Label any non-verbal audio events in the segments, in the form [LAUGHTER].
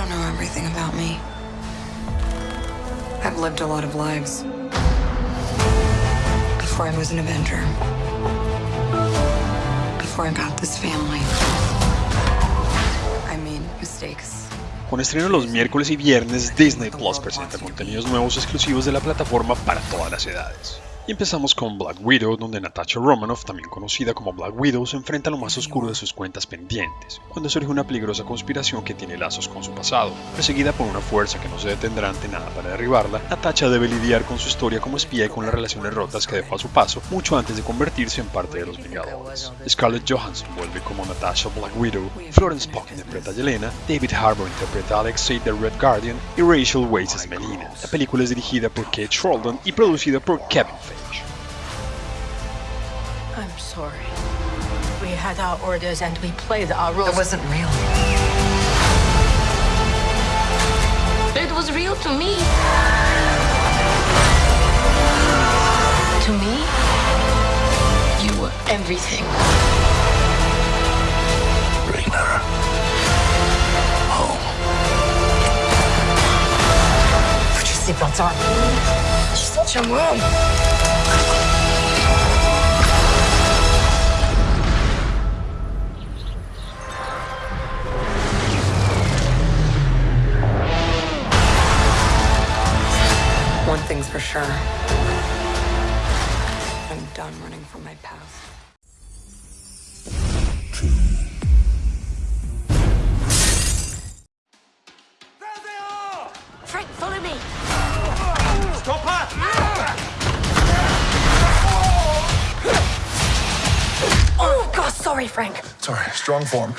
don't know everything about me. I've lived a lot of lives. Before I was an Avenger. Before I got this family. I made mistakes. Con estreno los miércoles y viernes, Disney Plus presenta contenidos nuevos exclusivos de la plataforma para todas las edades. Y empezamos con Black Widow, donde Natasha Romanoff, también conocida como Black Widow, se enfrenta a lo más oscuro de sus cuentas pendientes, cuando surge una peligrosa conspiración que tiene lazos con su pasado. Perseguida por una fuerza que no se detendrá ante nada para derribarla, Natasha debe lidiar con su historia como espía y con las relaciones rotas que dejó a su paso mucho antes de convertirse en parte de los Vengadores. Scarlett Johansson vuelve como Natasha Black Widow, Florence Pugh interpreta a Yelena, David Harbour interpreta a Alexei the Red Guardian y Rachel Weisz es Melina. La película es dirigida por Kate Sheldon y producida por Kevin Feige. I'm sorry. We had our orders and we played our roles. It wasn't real. It was real to me. To me, you were everything. Bring her home. Put your seatbelts on. She's such a mom. Thing's for sure. I'm done running from my past. Frank, follow me. Stop her! Oh, God, sorry, Frank. Sorry, strong form.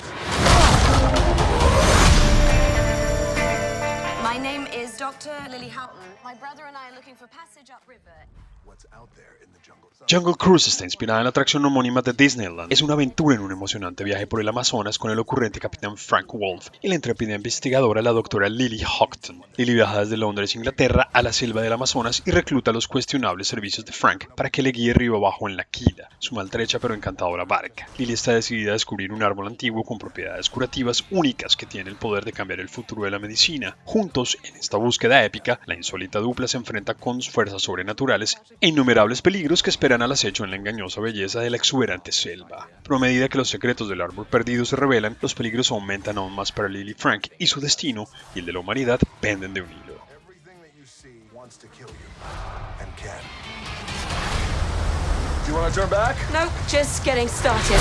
Dr. Lily Houghton. My brother and I are looking for passage upriver. What's out there in the jungle? Jungle Cruise está inspirada en la atracción homónima de Disneyland. Es una aventura en un emocionante viaje por el Amazonas con el ocurrente capitán Frank Wolf y la intrépida investigadora la doctora Lily Houghton. Lily viaja desde Londres, Inglaterra, a la selva del Amazonas y recluta los cuestionables servicios de Frank para que le guíe río abajo en la quila, su maltrecha pero encantadora barca. Lily está decidida a descubrir un árbol antiguo con propiedades curativas únicas que tiene el poder de cambiar el futuro de la medicina. Juntos, en esta búsqueda épica, la insólita dupla se enfrenta con fuerzas sobrenaturales e innumerables peligros que esperan al acecho en la engañosa belleza de la exuberante selva. Pero a medida que los secretos del árbol perdido se revelan, los peligros aumentan aún más para Lily Frank y su destino y el de la humanidad penden de un hilo. Everything that you see wants to kill you. And can. Do you want to turn back? Nope, just getting started.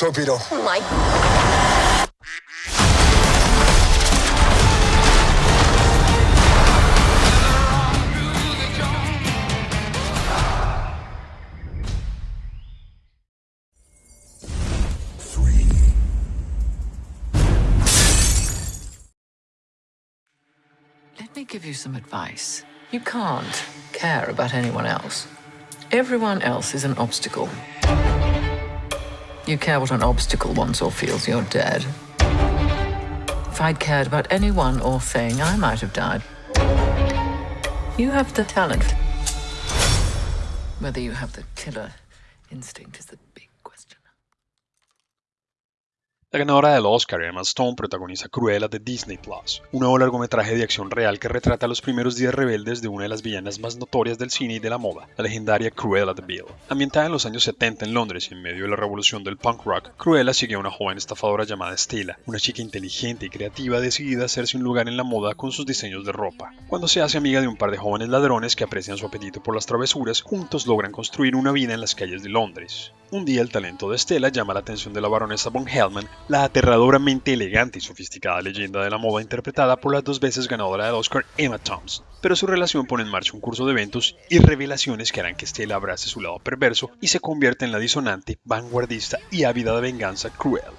Torpedo. Oh my. Let me give you some advice. You can't care about anyone else. Everyone else is an obstacle. You care what an obstacle wants or feels, you're dead. If I'd cared about anyone or thing, I might have died. You have the talent. Whether you have the killer instinct is the La ganadora del Oscar, Emma Stone, protagoniza Cruella de Disney Plus, un nuevo largometraje de acción real que retrata los primeros días rebeldes de una de las villanas más notorias del cine y de la moda, la legendaria Cruella de Vil. Ambientada en los años 70 en Londres y en medio de la revolución del punk rock, Cruella sigue a una joven estafadora llamada Stella, una chica inteligente y creativa decidida a hacerse un lugar en la moda con sus diseños de ropa. Cuando se hace amiga de un par de jóvenes ladrones que aprecian su apetito por las travesuras, juntos logran construir una vida en las calles de Londres. Un día el talento de Stella llama la atención de la baronesa von Hellman, la aterradoramente elegante y sofisticada leyenda de la moda interpretada por la dos veces ganadora del Oscar Emma Thompson. Pero su relación pone en marcha un curso de eventos y revelaciones que harán que Stella abrace su lado perverso y se convierta en la disonante, vanguardista y ávida de venganza Cruella.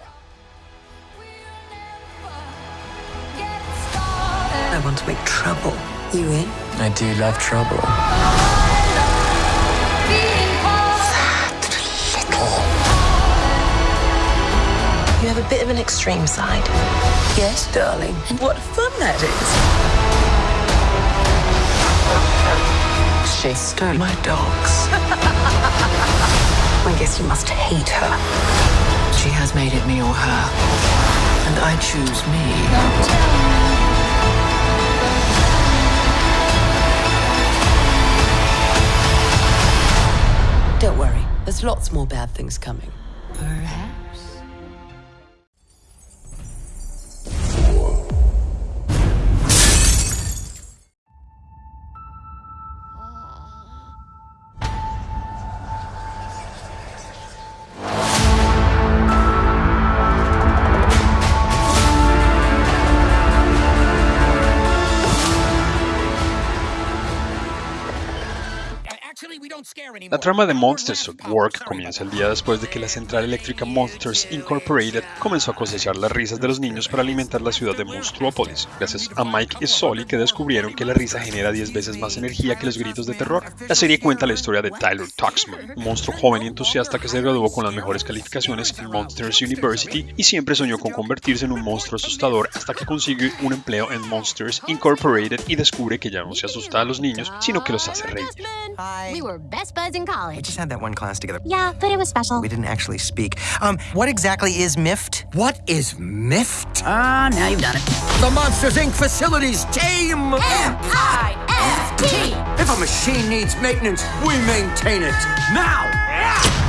I want to make trouble You in? I do love trouble. You have a bit of an extreme side. Yes, darling. And what fun that is. She stole my dogs. [LAUGHS] I guess you must hate her. She has made it me or her. And I choose me. Don't worry, there's lots more bad things coming. Perhaps. La trama de Monsters at Work comienza el día después de que la central eléctrica Monsters Incorporated comenzó a cosechar las risas de los niños para alimentar la ciudad de Monstruopolis, gracias a Mike y Sully que descubrieron que la risa genera 10 veces más energía que los gritos de terror. La serie cuenta la historia de Tyler Tuxman, un monstruo joven y entusiasta que se graduó con las mejores calificaciones en Monsters University y siempre soñó con convertirse en un monstruo asustador hasta que consigue un empleo en Monsters Incorporated y descubre que ya no se asusta a los niños, sino que los hace reír. We were best buds in college. We just had that one class together. Yeah, but it was special. We didn't actually speak. Um, what exactly is MIFT? What is MIFT? Ah, now you've done it. The Monsters Inc. facilities team! M-I-F-T! If a machine needs maintenance, we maintain it. Now!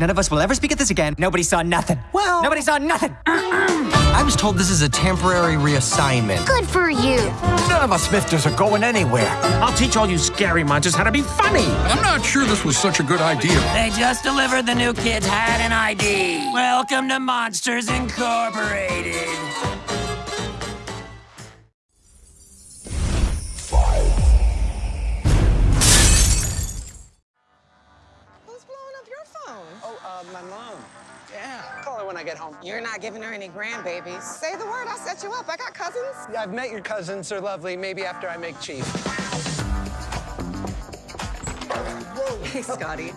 None of us will ever speak at this again. Nobody saw nothing. Well- nobody saw nothing. [CLEARS THROAT] I was told this is a temporary reassignment. Good for you. None of us Mifters are going anywhere. I'll teach all you scary monsters how to be funny. I'm not sure this was such a good idea. They just delivered the new kids had an ID. Welcome to Monsters Incorporated. Mom. Yeah. Call her when I get home. You're not giving her any grandbabies. Say the word, I'll set you up. I got cousins. Yeah, I've met your cousins. They're lovely. Maybe after I make chief. Hey, Scotty.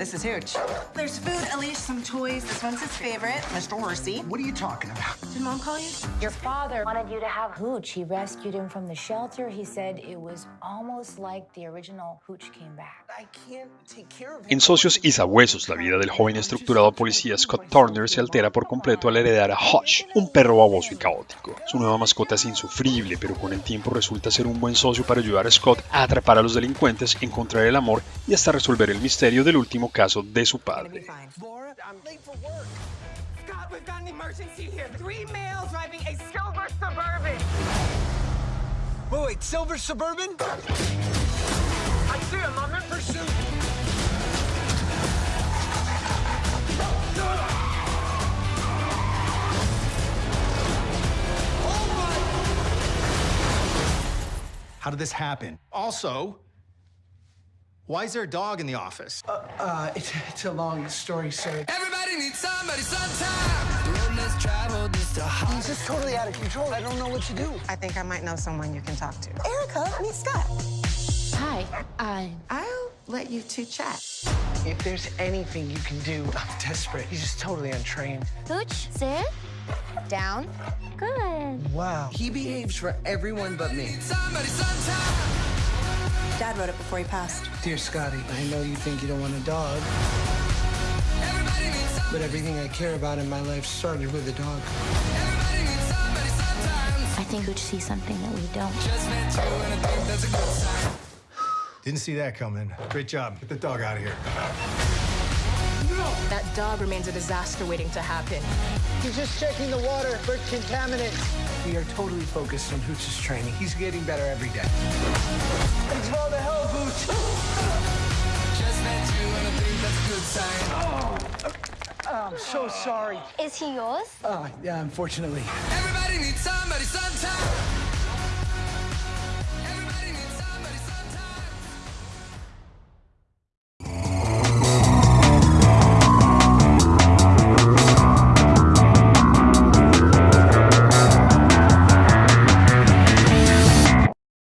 This is Hooch. There's food, Elise, some toys. This one's his favorite, Mr. Horsey. What are you talking about? Did Mom call you? Your father wanted you to have Hooch. He rescued him from the shelter. He said it was almost like the original Hooch came back. I can't take care of him. En Socios y Sabuesos, la vida del joven estructurado policía Scott Turner se altera por completo al heredar a Hush, un perro baboso y caótico. Su nueva mascota es insufrible, pero con el tiempo resulta ser un buen socio para ayudar a Scott a atrapar a los delincuentes, encontrar el amor y hasta resolver el misterio del último caso de su padre. Laura, I'm late for work. Scott, we've got an emergency here. Three males driving a silver Suburban. Wait, wait, Silver Suburban? I see him. I'm in pursuit. How did this happen? Also, why is there a dog in the office? Uh, it's, it's a long story, sir. Everybody needs somebody sometime. The road less traveled is the He's just totally out of control. I don't know what to do. I think I might know someone you can talk to. Erica, meet Scott. Hi, I. I'll let you two chat. If there's anything you can do, I'm desperate. He's just totally untrained. Hooch, sit. Down. Good. Wow. He behaves for everyone but me. Somebody sometime. Dad wrote it before he passed. Dear Scotty, I know you think you don't want a dog, Everybody needs somebody. but everything I care about in my life started with a dog. Everybody needs somebody sometimes. I think Hooch see something that we don't. Just met you and I think that's a good sign. Didn't see that coming. Great job. Get the dog out of here. That dog remains a disaster waiting to happen. He's just checking the water for contaminants. We are totally focused on Hooch's training. He's getting better every day. Thanks for all the help, Hooch. Just met you and I think that's a good sign. Oh, I'm so sorry. Is he yours? Oh, yeah, unfortunately. Everybody needs somebody sometime.